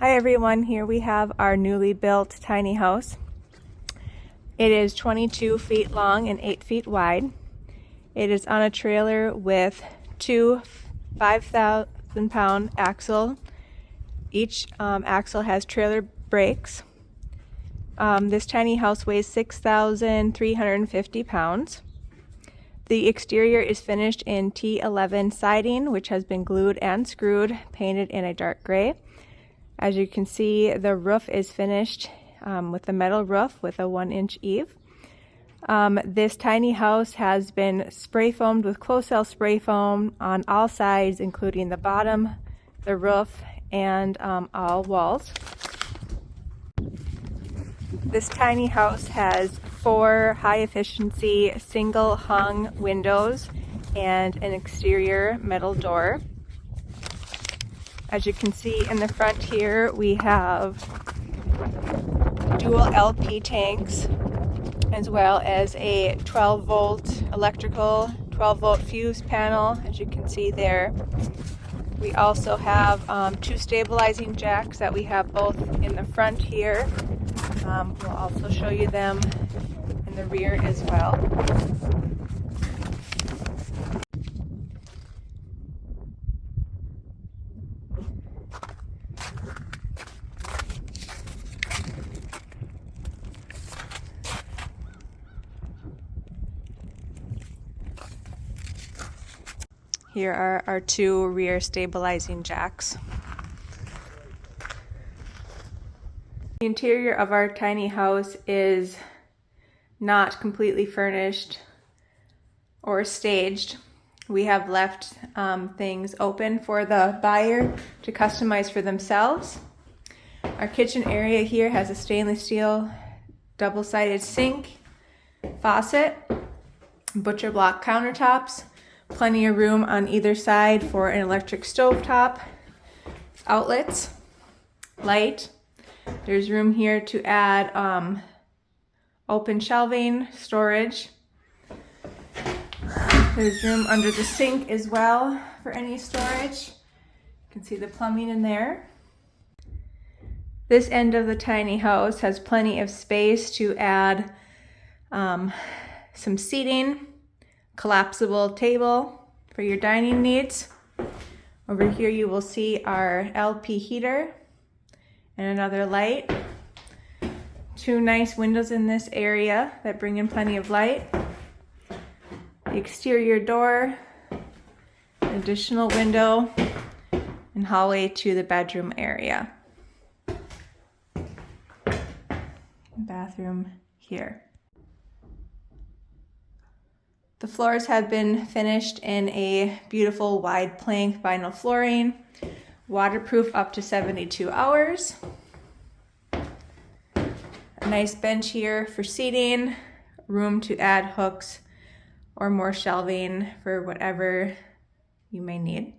Hi everyone, here we have our newly built tiny house. It is 22 feet long and 8 feet wide. It is on a trailer with two 5,000 pound axle. Each um, axle has trailer brakes. Um, this tiny house weighs 6,350 pounds. The exterior is finished in T11 siding, which has been glued and screwed, painted in a dark gray. As you can see, the roof is finished um, with a metal roof with a one inch eave. Um, this tiny house has been spray foamed with close-cell spray foam on all sides, including the bottom, the roof, and um, all walls. This tiny house has four high efficiency single hung windows and an exterior metal door. As you can see in the front here, we have dual LP tanks as well as a 12 volt electrical 12 volt fuse panel as you can see there. We also have um, two stabilizing jacks that we have both in the front here. Um, we'll also show you them in the rear as well. Here are our two rear stabilizing jacks. The interior of our tiny house is not completely furnished or staged. We have left um, things open for the buyer to customize for themselves. Our kitchen area here has a stainless steel double-sided sink, faucet, butcher block countertops, Plenty of room on either side for an electric stove top, outlets, light. There's room here to add um, open shelving, storage. There's room under the sink as well for any storage. You can see the plumbing in there. This end of the tiny house has plenty of space to add um, some seating, collapsible table for your dining needs. Over here you will see our LP heater and another light. Two nice windows in this area that bring in plenty of light. The exterior door, additional window, and hallway to the bedroom area. Bathroom here. The floors have been finished in a beautiful wide plank vinyl flooring, waterproof up to 72 hours. A nice bench here for seating, room to add hooks or more shelving for whatever you may need.